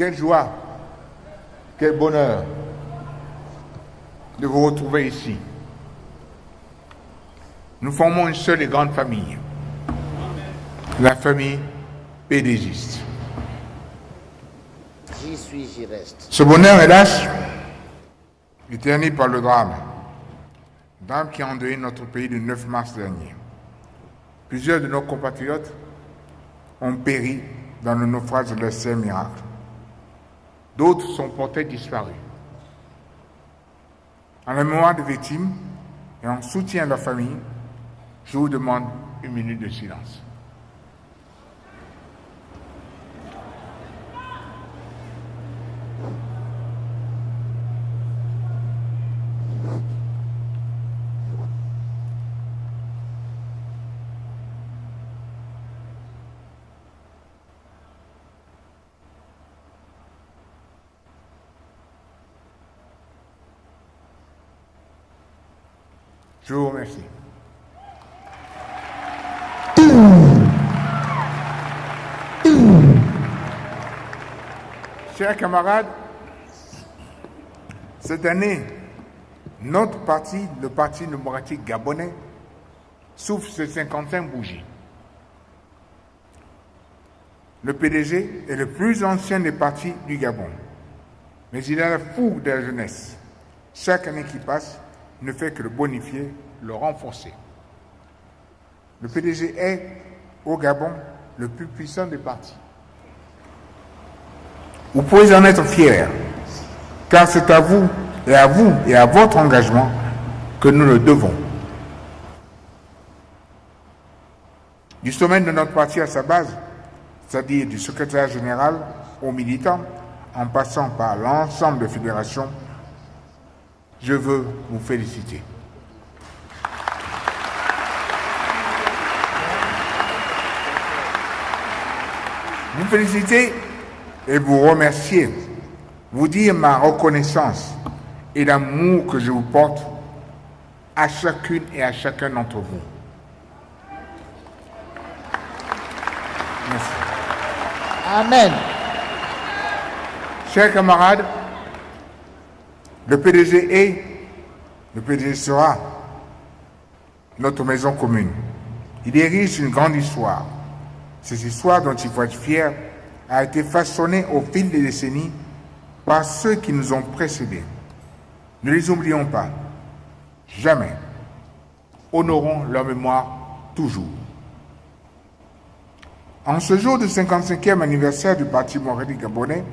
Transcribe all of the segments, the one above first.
Quelle joie, quel bonheur de vous retrouver ici. Nous formons une seule et grande famille, la famille pédégiste. J'y suis, j'y reste. Ce bonheur, hélas, est terni par le drame. Drame qui a endeuillé notre pays le 9 mars dernier. Plusieurs de nos compatriotes ont péri dans le naufrage de l'essai miracle. D'autres sont portés disparus. En mémoire des victimes et en soutien à leur famille, je vous demande une minute de silence. Je vous remercie. Chers camarades, cette année, notre parti, le Parti démocratique gabonais, souffle ses 55 bougies. Le PDG est le plus ancien des partis du Gabon, mais il a la fougue de la jeunesse. Chaque année qui passe ne fait que le bonifier, le renforcer. Le PDG est, au Gabon, le plus puissant des partis. Vous pouvez en être fiers, car c'est à vous et à vous et à votre engagement que nous le devons. Du sommet de notre parti à sa base, c'est-à-dire du secrétaire général aux militants, en passant par l'ensemble des fédérations, je veux vous féliciter. Vous féliciter et vous remercier, vous dire ma reconnaissance et l'amour que je vous porte à chacune et à chacun d'entre vous. Merci. Amen. Chers camarades, le PDG est, le PDG sera notre maison commune. Il érige une grande histoire. Cette histoire dont il faut être fier a été façonnée au fil des décennies par ceux qui nous ont précédés. Ne les oublions pas. Jamais. Honorons leur mémoire toujours. En ce jour du 55e anniversaire du Parti Montréal Gabonais,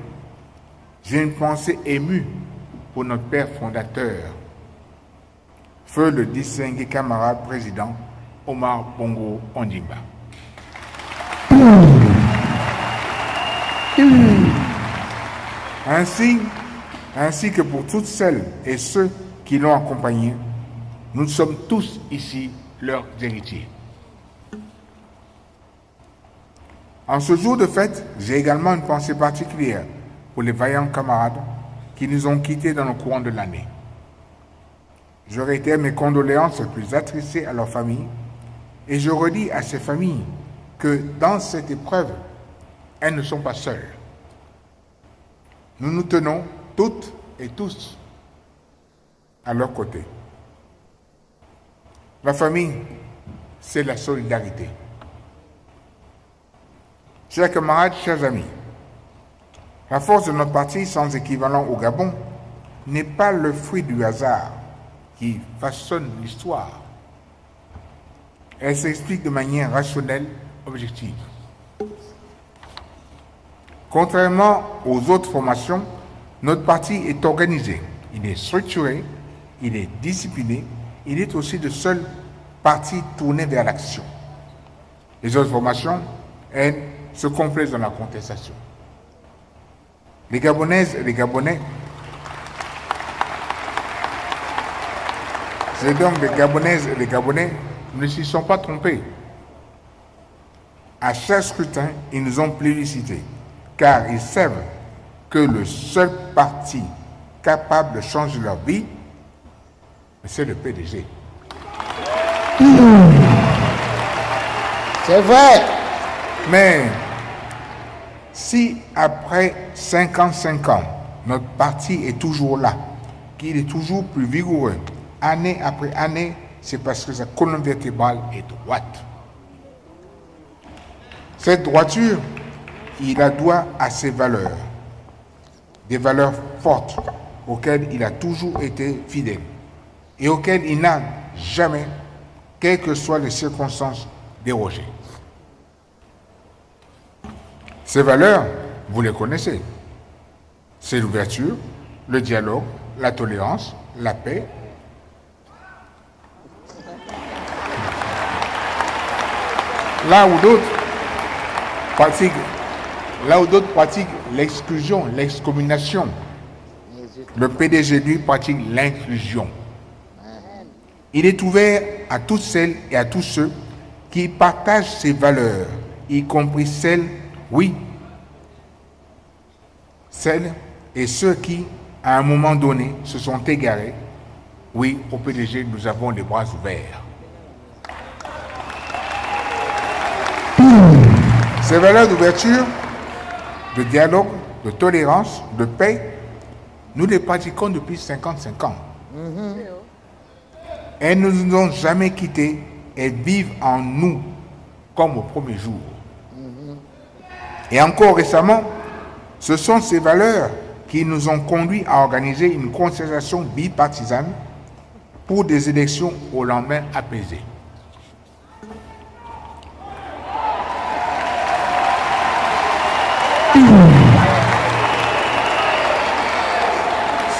j'ai une pensée émue pour notre père fondateur, feu le distingué camarade président Omar Bongo Ondimba. Ainsi, ainsi que pour toutes celles et ceux qui l'ont accompagné, nous sommes tous ici leurs héritiers. En ce jour de fête, j'ai également une pensée particulière pour les vaillants camarades qui nous ont quittés dans le courant de l'année. Je réitère mes condoléances les plus attristées à leurs familles et je redis à ces familles que dans cette épreuve, elles ne sont pas seules. Nous nous tenons toutes et tous à leur côté. La famille, c'est la solidarité. Chers camarades, chers amis, la force de notre parti sans équivalent au Gabon n'est pas le fruit du hasard qui façonne l'histoire. Elle s'explique de manière rationnelle, objective. Contrairement aux autres formations, notre parti est organisé, il est structuré, il est discipliné, il est aussi le seul parti tourné vers l'action. Les autres formations, elles, se complaisent dans la contestation. Les Gabonaises et les Gabonais, c'est donc les Gabonaises et les Gabonais ne s'y sont pas trompés. À chaque scrutin, ils nous ont plébiscités, car ils savent que le seul parti capable de changer leur vie, c'est le PDG. C'est vrai. Mais Si après 55 ans, notre parti est toujours là, qu'il est toujours plus vigoureux, année après année, c'est parce que sa colonne vertébrale est droite. Cette droiture, il la doit à ses valeurs, des valeurs fortes auxquelles il a toujours été fidèle et auxquelles il n'a jamais, quelles que soient les circonstances, dérogé. Ces valeurs, vous les connaissez. C'est l'ouverture, le dialogue, la tolérance, la paix. Là où d'autres pratiquent, là où d'autres pratiquent l'exclusion, l'excommunication, le PDG lui pratique l'inclusion. Il est ouvert à toutes celles et à tous ceux qui partagent ses valeurs, y compris celles, oui, celles et ceux qui, à un moment donné, se sont égarés. Oui, au PDG, nous avons les bras ouverts. Ces valeurs d'ouverture, de dialogue, de tolérance, de paix, nous les pratiquons depuis 55 ans. Elles ne nous ont jamais quittés, elles vivent en nous comme au premier jour. Et encore récemment, ce sont ces valeurs qui nous ont conduits à organiser une concertation bipartisane pour des élections au lendemain apaisé.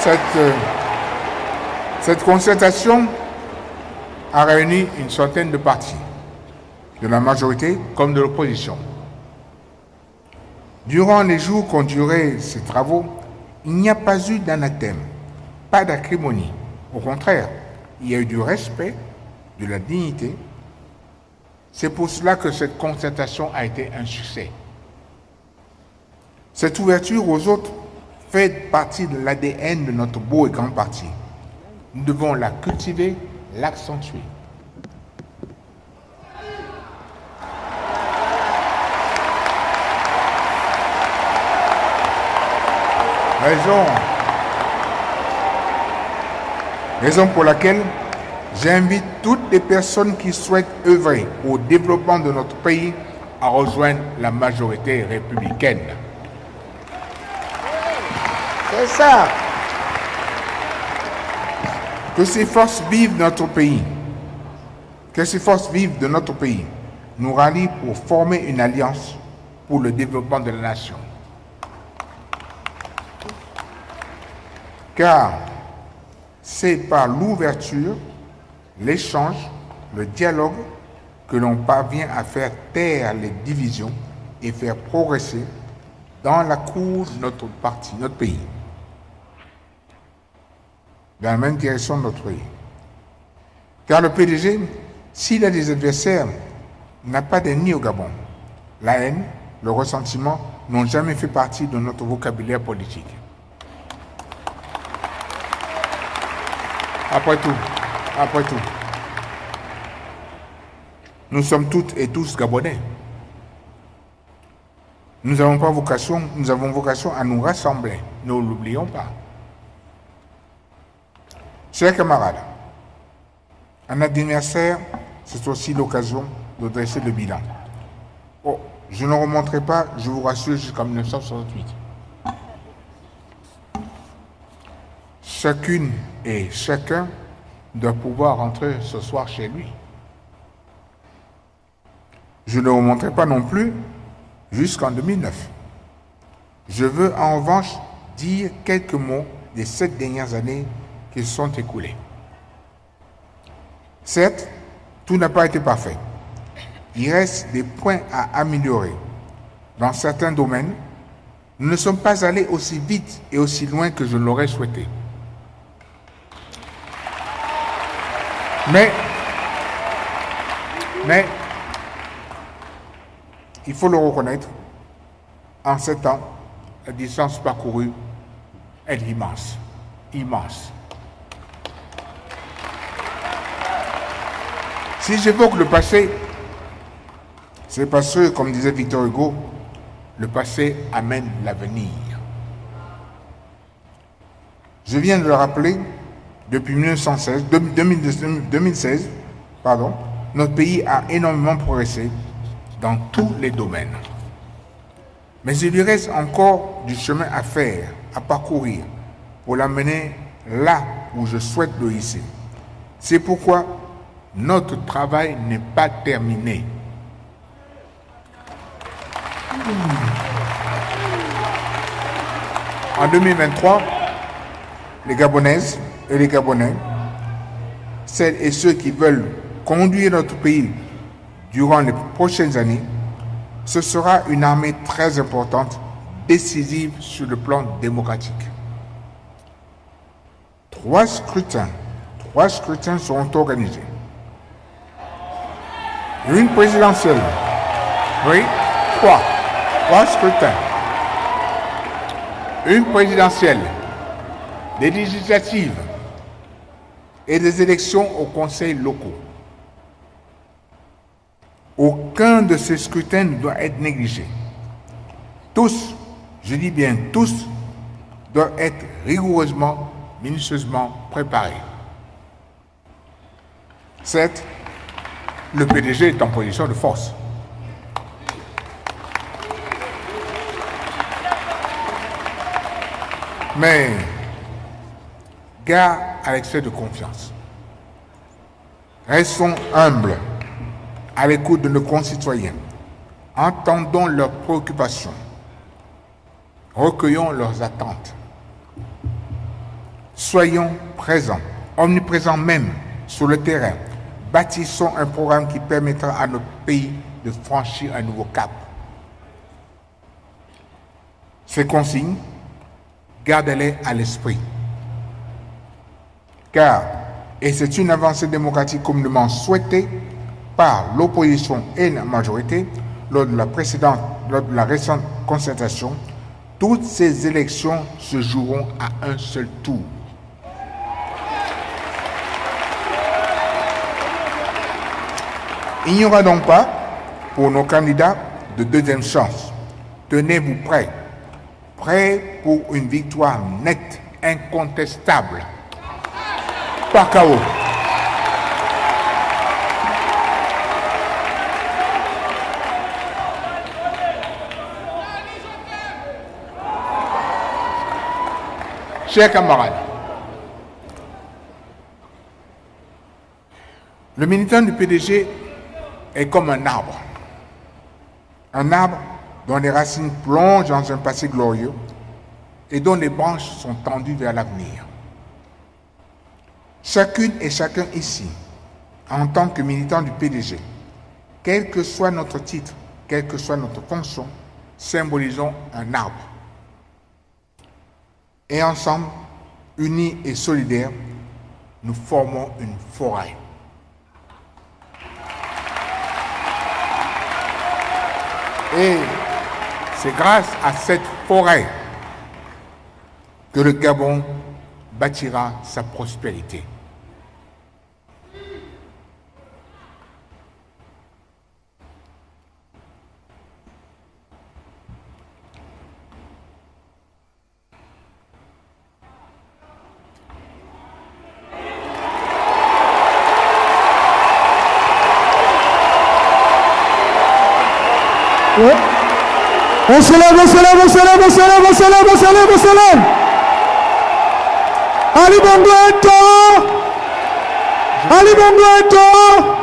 Cette, euh, cette concertation a réuni une centaine de partis, de la majorité comme de l'opposition. Durant les jours qu'ont duré ces travaux, il n'y a pas eu d'anathème, pas d'acrimonie. Au contraire, il y a eu du respect, de la dignité. C'est pour cela que cette concertation a été un succès. Cette ouverture aux autres fait partie de l'ADN de notre beau et grand parti. Nous devons la cultiver, l'accentuer. Raison, raison pour laquelle j'invite toutes les personnes qui souhaitent œuvrer au développement de notre pays à rejoindre la majorité républicaine. C'est ça. Que ces forces vivent notre pays, que ces forces vivent de notre pays, nous rallient pour former une alliance pour le développement de la nation. Car c'est par l'ouverture, l'échange, le dialogue que l'on parvient à faire taire les divisions et faire progresser dans la cour de notre parti, notre pays, dans la même direction de notre pays. Car le PDG, s'il a des adversaires, n'a pas d'ennemis au Gabon. La haine, le ressentiment n'ont jamais fait partie de notre vocabulaire politique. Après tout, après tout, nous sommes toutes et tous Gabonais. Nous avons pas vocation, nous avons vocation à nous rassembler. Ne l'oublions pas. Chers camarades, un anniversaire, c'est aussi l'occasion de dresser le bilan. Oh, je ne remonterai pas, je vous rassure, jusqu'en 1968. Chacune et chacun doit pouvoir rentrer ce soir chez lui. Je ne remonterai pas non plus jusqu'en 2009. Je veux en revanche dire quelques mots des sept dernières années qui sont écoulées. Certes, tout n'a pas été parfait. Il reste des points à améliorer. Dans certains domaines, nous ne sommes pas allés aussi vite et aussi loin que je l'aurais souhaité. Mais, mais, il faut le reconnaître, en sept ans, la distance parcourue est immense, immense. Si j'évoque le passé, c'est parce que, comme disait Victor Hugo, Le passé amène l'avenir. Je viens de le rappeler, depuis 1916, 2016, pardon, notre pays a énormément progressé dans tous les domaines. Mais il lui reste encore du chemin à faire, à parcourir, pour l'amener là où je souhaite le hisser. C'est pourquoi notre travail n'est pas terminé. En 2023, les Gabonaises et les Gabonais, celles et ceux qui veulent conduire notre pays durant les prochaines années, ce sera une armée très importante, décisive sur le plan démocratique. Trois scrutins, trois scrutins seront organisés. Une présidentielle. Oui, trois. Trois scrutins. Une présidentielle, des législatives et des élections aux conseils locaux. Aucun de ces scrutins ne doit être négligé. Tous, je dis bien tous, doivent être rigoureusement, minutieusement préparés. Certes, le PDG est en position de force. Mais gare à l'excès de confiance. Restons humbles à l'écoute de nos concitoyens. Entendons leurs préoccupations. Recueillons leurs attentes. Soyons présents, omniprésents même sur le terrain. Bâtissons un programme qui permettra à notre pays de franchir un nouveau cap. Ces consignes, gardez-les à l'esprit. Car, et c'est une avancée démocratique communément souhaitée, par l'opposition et la majorité lors de la précédente, lors de la récente concertation, toutes ces élections se joueront à un seul tour. Il n'y aura donc pas, pour nos candidats, de deuxième chance. Tenez-vous prêts, prêts pour une victoire nette, incontestable. Pas chaos. Chers camarades, le militant du PDG est comme un arbre. Un arbre dont les racines plongent dans un passé glorieux et dont les branches sont tendues vers l'avenir. Chacune et chacun ici, en tant que militant du PDG, quel que soit notre titre, quelle que soit notre fonction, symbolisons un arbre et ensemble, unis et solidaires, nous formons une forêt. Et c'est grâce à cette forêt que le Gabon bâtira sa prospérité. On se lève, on se lève, on se lève, on se lève, on se lève, on se lève, on se lève. Ali Bongo est tort. Ali Bongo est tort.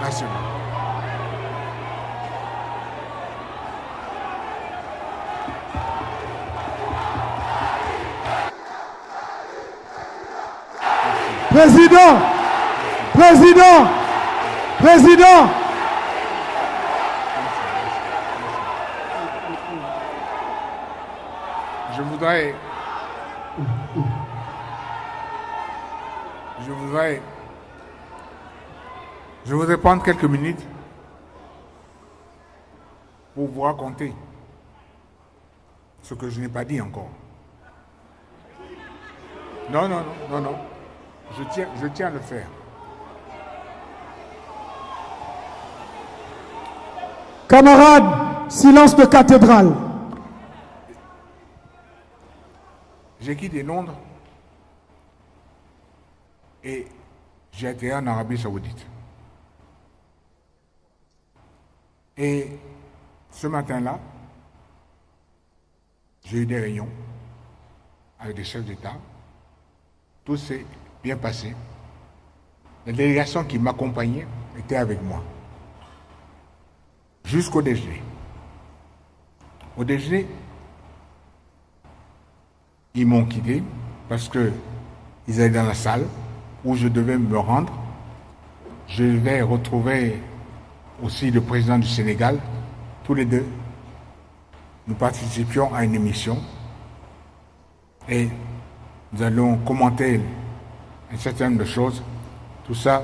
Merci. Président, président, président. Je voudrais. Je voudrais. Je voudrais prendre quelques minutes pour vous raconter ce que je n'ai pas dit encore. Non, non, non, non, non. Je tiens, je tiens à le faire. Camarades, silence de cathédrale. J'ai quitté Londres et j'ai été en Arabie Saoudite. Et ce matin-là, j'ai eu des réunions avec des chefs d'État. Tout s'est bien passé. La délégation qui m'accompagnait était avec moi. Jusqu'au déjeuner. Au déjeuner, ils m'ont quitté parce que ils allaient dans la salle où je devais me rendre. Je vais retrouver aussi le président du Sénégal. Tous les deux, nous participions à une émission et nous allons commenter un certain nombre de choses. Tout ça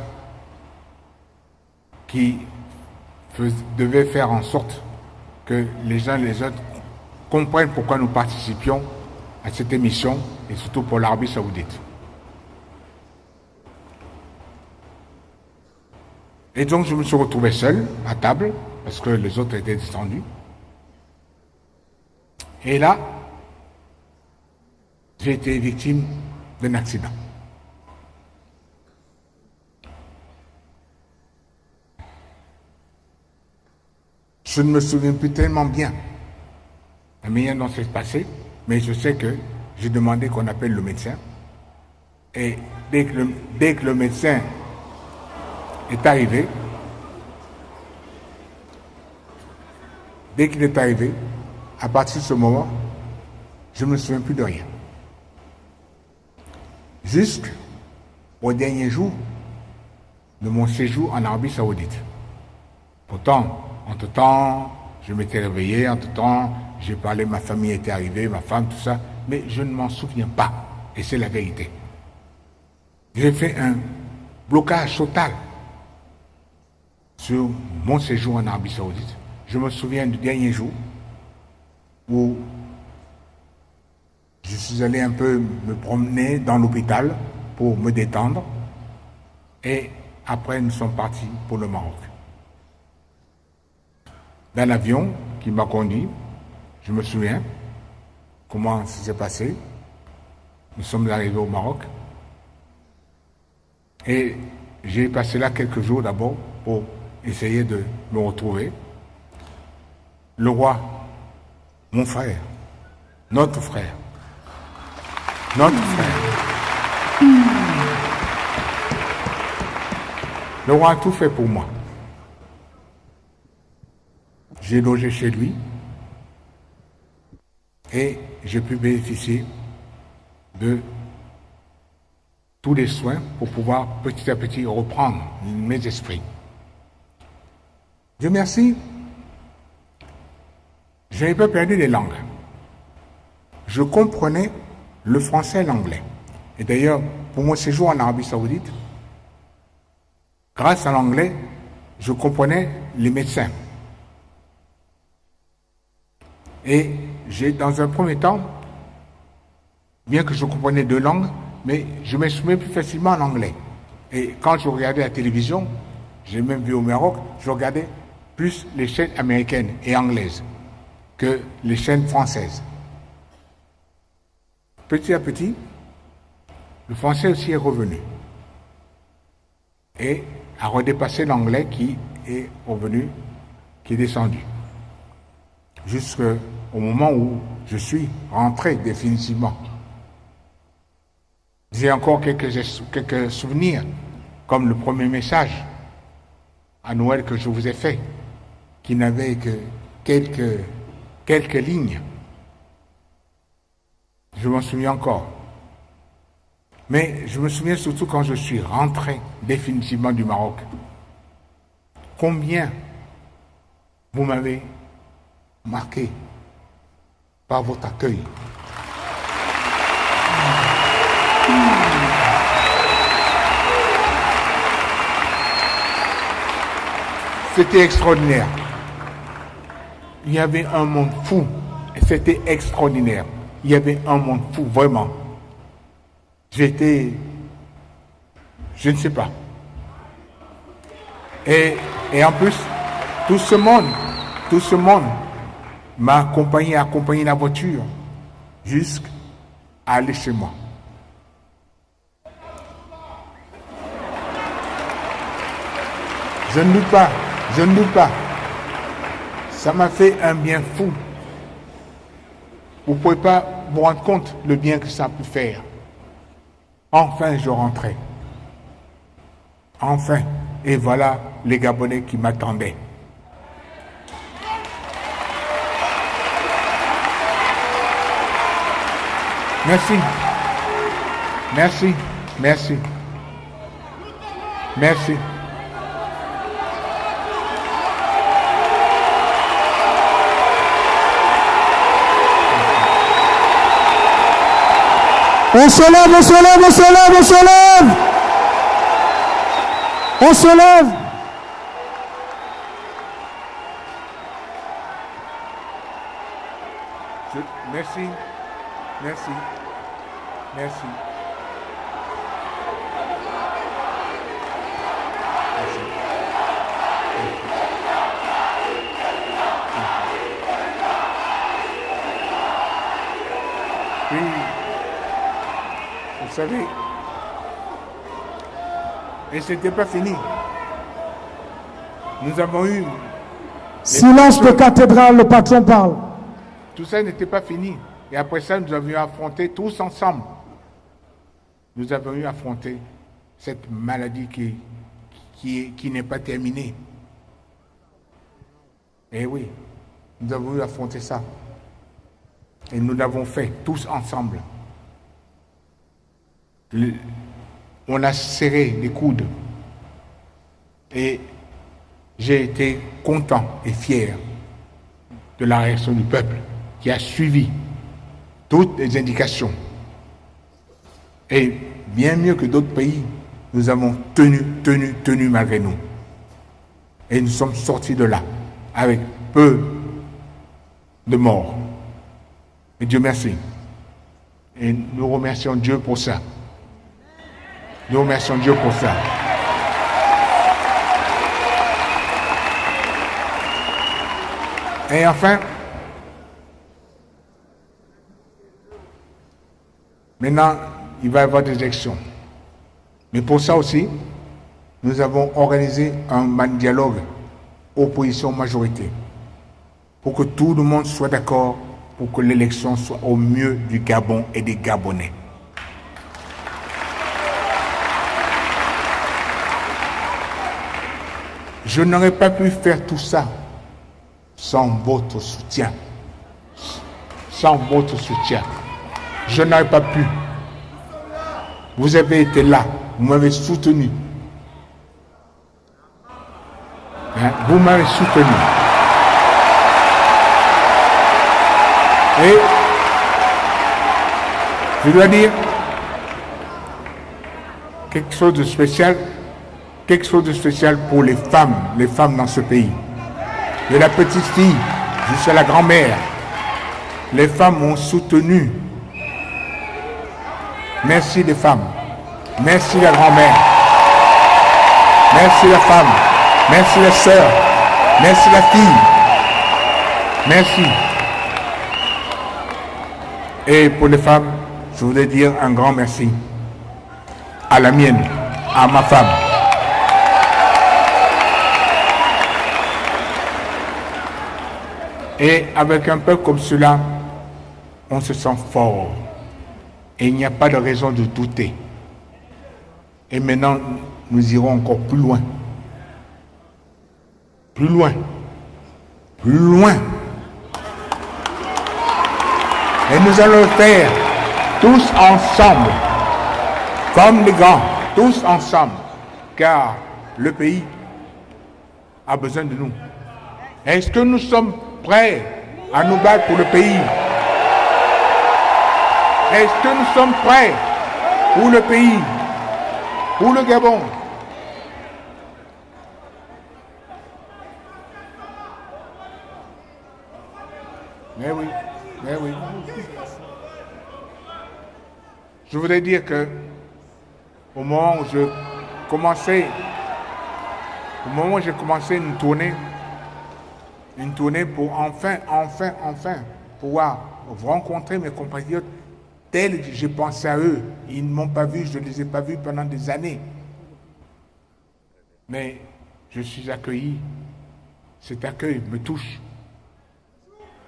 qui devait faire en sorte que les uns et les autres comprennent pourquoi nous participions à cette émission et surtout pour l'Arabie saoudite. Et donc je me suis retrouvé seul à table parce que les autres étaient descendus. Et là, j'ai été victime d'un accident. Je ne me souviens plus tellement bien la manière dont c'est passé, mais je sais que j'ai demandé qu'on appelle le médecin. Et dès que le, dès que le médecin est arrivé, dès qu'il est arrivé, à partir de ce moment, je ne me souviens plus de rien. Jusqu'au dernier jour de mon séjour en Arabie Saoudite. Pourtant, entre-temps, je m'étais réveillé, entre-temps, j'ai parlé, ma famille était arrivée, ma femme, tout ça, mais je ne m'en souviens pas. Et c'est la vérité. J'ai fait un blocage total sur mon séjour en Arabie Saoudite. Je me souviens du dernier jour où je suis allé un peu me promener dans l'hôpital pour me détendre. Et après, nous sommes partis pour le Maroc. Dans l'avion qui m'a conduit, je me souviens comment ça s'est passé. Nous sommes arrivés au Maroc. Et j'ai passé là quelques jours d'abord pour essayer de me retrouver. Le roi, mon frère, notre frère, notre frère. Le roi a tout fait pour moi. J'ai logé chez lui et j'ai pu bénéficier de tous les soins pour pouvoir petit à petit reprendre mes esprits. Dieu merci, je n'ai pas perdu les langues. Je comprenais le français et l'anglais. Et d'ailleurs, pour mon séjour en Arabie Saoudite, grâce à l'anglais, je comprenais les médecins. Et j'ai, dans un premier temps, bien que je comprenais deux langues, mais je m'exprimais plus facilement en anglais. Et quand je regardais la télévision, j'ai même vu au Maroc, je regardais plus les chaînes américaines et anglaises que les chaînes françaises. Petit à petit, le français aussi est revenu et a redépassé l'anglais qui est revenu, qui est descendu. Jusqu'au moment où je suis rentré définitivement. J'ai encore quelques, souvenirs, comme le premier message à Noël que je vous ai fait, qui n'avait que quelques quelques lignes. Je m'en souviens encore. Mais je me souviens surtout quand je suis rentré définitivement du Maroc. Combien vous m'avez marqué par votre accueil. C'était extraordinaire il y avait un monde fou. C'était extraordinaire. Il y avait un monde fou, vraiment. J'étais, je ne sais pas. Et, et en plus, tout ce monde, tout ce monde m'a accompagné, accompagné la voiture jusqu'à aller chez moi. Je ne doute pas, je ne doute pas. Ça m'a fait un bien fou. Vous ne pouvez pas vous rendre compte le bien que ça a pu faire. Enfin, je rentrais. Enfin. Et voilà les Gabonais qui m'attendaient. Merci. Merci. Merci. Merci. On se lève, on se lève, on se lève, on se lève. On se lève. Je- merci. Merci. Merci. Merci. Oui. Vous savez, et c'était pas fini. Nous avons eu Silence de cathédrale, le patron parle. Tout ça n'était pas fini. Et après ça, nous avions affronté tous ensemble. Nous avons eu à affronter cette maladie qui, qui, qui n'est pas terminée. Eh oui, nous avons eu affronter ça. Et nous l'avons fait tous ensemble. Le- on a serré les coudes. Et j'ai été content et fier de la réaction du peuple qui a suivi toutes les indications. Et bien mieux que d'autres pays, nous avons tenu, tenu, tenu malgré nous. Et nous sommes sortis de là avec peu de morts. Et Dieu merci. Et nous remercions Dieu pour ça. Nous remercions Dieu pour ça. Et enfin, maintenant, il va y avoir des élections. Mais pour ça aussi, nous avons organisé un dialogue opposition-majorité pour que tout le monde soit d'accord pour que l'élection soit au mieux du Gabon et des Gabonais. Je n'aurais pas pu faire tout ça sans votre soutien. Sans votre soutien. Je n'aurais pas pu. Vous avez été là, vous m'avez soutenu. Hein, Vous m'avez soutenu. Et je dois dire quelque chose de spécial, quelque chose de spécial pour les femmes, les femmes dans ce pays. De la petite fille jusqu'à la grand-mère. Les femmes ont soutenu. Merci les femmes. Merci la grand-mère. Merci la femme. Merci la sœur. Merci la fille. Merci. Et pour les femmes, je voudrais dire un grand merci à la mienne, à ma femme. Et avec un peuple comme cela, on se sent fort. Et il n'y a pas de raison de douter. Et maintenant, nous irons encore plus loin. Plus loin. Plus loin. Et nous allons le faire tous ensemble, comme les grands, tous ensemble, car le pays a besoin de nous. Est-ce que nous sommes prêts à nous battre pour le pays Est-ce que nous sommes prêts pour le pays, pour le Gabon? Mais oui, mais oui. Je voudrais dire que au moment où je commençais, au moment où j'ai commencé une tournée, une tournée pour enfin, enfin, enfin pouvoir rencontrer mes compatriotes tels que j'ai pensé à eux. Ils ne m'ont pas vu, je ne les ai pas vus pendant des années. Mais je suis accueilli. Cet accueil me touche.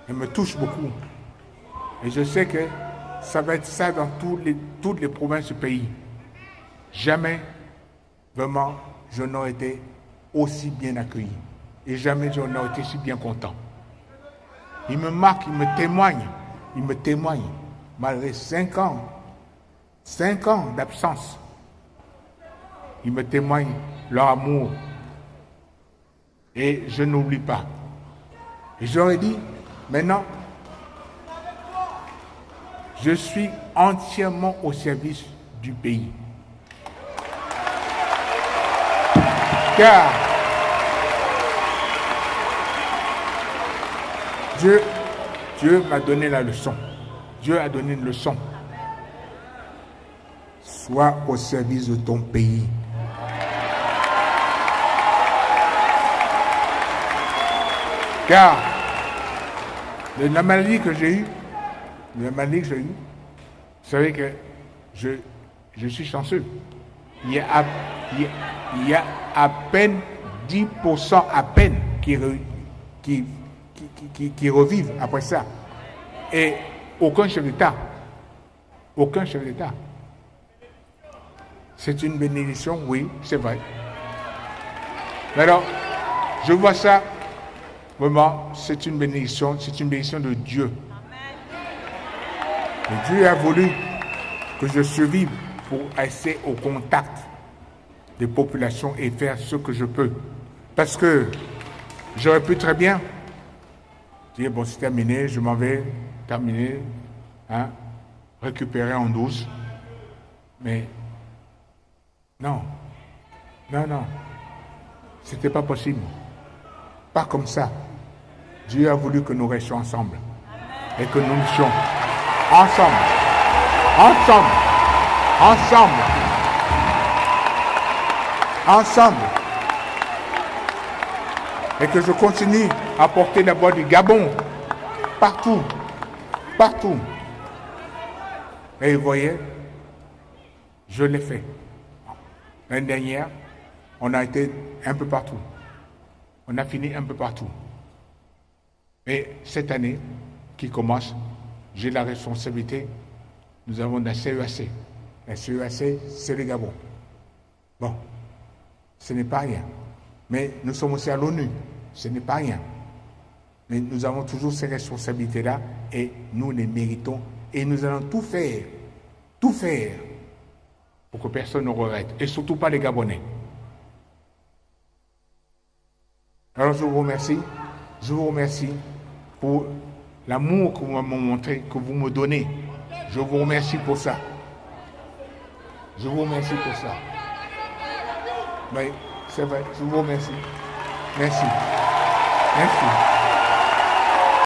Il me touche beaucoup. Et je sais que ça va être ça dans tous les, toutes les provinces du pays. Jamais, vraiment, je n'aurais été aussi bien accueilli. Et jamais je n'aurais été si bien content. Il me marque, il me témoigne, il me témoigne, malgré cinq ans, cinq ans d'absence. Il me témoigne leur amour. Et je n'oublie pas. Et j'aurais dit, maintenant, je suis entièrement au service du pays. Car Dieu, Dieu m'a donné la leçon. Dieu a donné une leçon. Sois au service de ton pays. Car la maladie que j'ai eue, la maladie que j'ai eue, vous savez que je, je suis chanceux. Il y, a, il, y a, il y a à peine 10% à peine qui, qui, qui, revivent après ça. Et aucun chef d'État. Aucun chef d'État. C'est une bénédiction, oui, c'est vrai. Mais alors, je vois ça, vraiment, c'est une bénédiction, c'est une bénédiction de Dieu. Dieu a voulu que je survive pour rester au contact des populations et faire ce que je peux. Parce que j'aurais pu très bien dire, bon, c'est terminé, je m'en vais, terminer, hein, récupérer en douce. Mais non, non, non, c'était pas possible. Pas comme ça. Dieu a voulu que nous restions ensemble et que nous étions ensemble, ensemble, ensemble, ensemble. Et que je continue à porter d'abord du Gabon partout, partout. Et vous voyez, je l'ai fait. L'année dernière, on a été un peu partout. On a fini un peu partout. Et cette année qui commence, j'ai la responsabilité. Nous avons la CEAC. La CEAC, c'est le Gabon. Bon, ce n'est pas rien. Mais nous sommes aussi à l'ONU. Ce n'est pas rien. Mais nous avons toujours ces responsabilités-là et nous les méritons. Et nous allons tout faire, tout faire pour que personne ne regrette. Et surtout pas les Gabonais. Alors je vous remercie. Je vous remercie pour l'amour que vous m'avez montré, que vous me donnez. Je vous remercie pour ça. Je vous remercie pour ça. Oui, c'est vrai. Je vous remercie. Merci. Merci.